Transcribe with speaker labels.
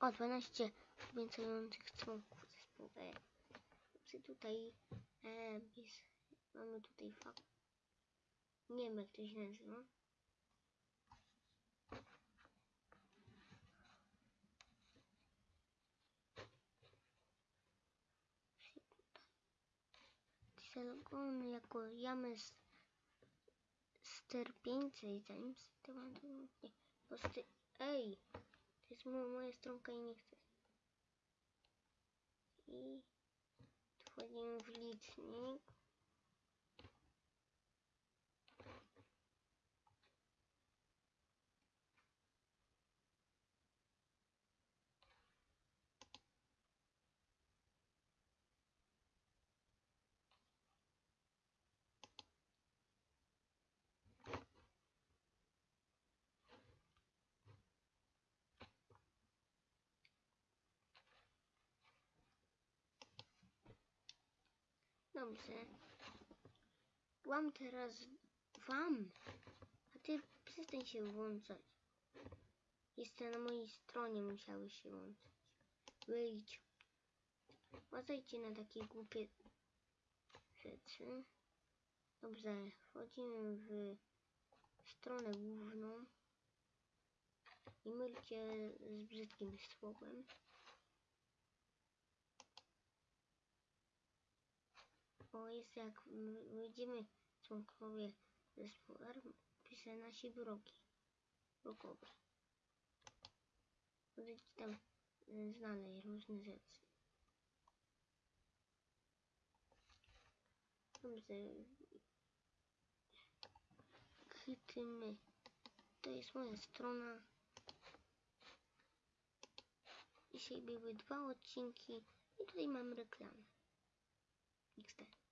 Speaker 1: O, 12 obiecujących członków zespołu E. Czy tutaj e, bis, mamy tutaj fakt. Nie wiem jak to się nazywa. Zalogowany jako James Sterpieńcy i zanim nie, posty, ej, to jest mo moja stronka i nie chcę. I wchodzimy w licznik. Dobrze. Wam teraz wam. A ty przestań się włączać. Jeszcze na mojej stronie musiały się włączać. Wyjdź. Uważajcie na takie głupie rzeczy. Dobrze, wchodzimy w stronę główną i mylcie z brzydkim słowem. Bo jest jak wyjdziemy członkowie zespołu R, pisze nasi wrogi. Wrogowie. Możecie tam y, znaleźć różne rzeczy. Dobrze. Chytymy. To jest moja strona. Dzisiaj były dwa odcinki i tutaj mam reklamę. Next time.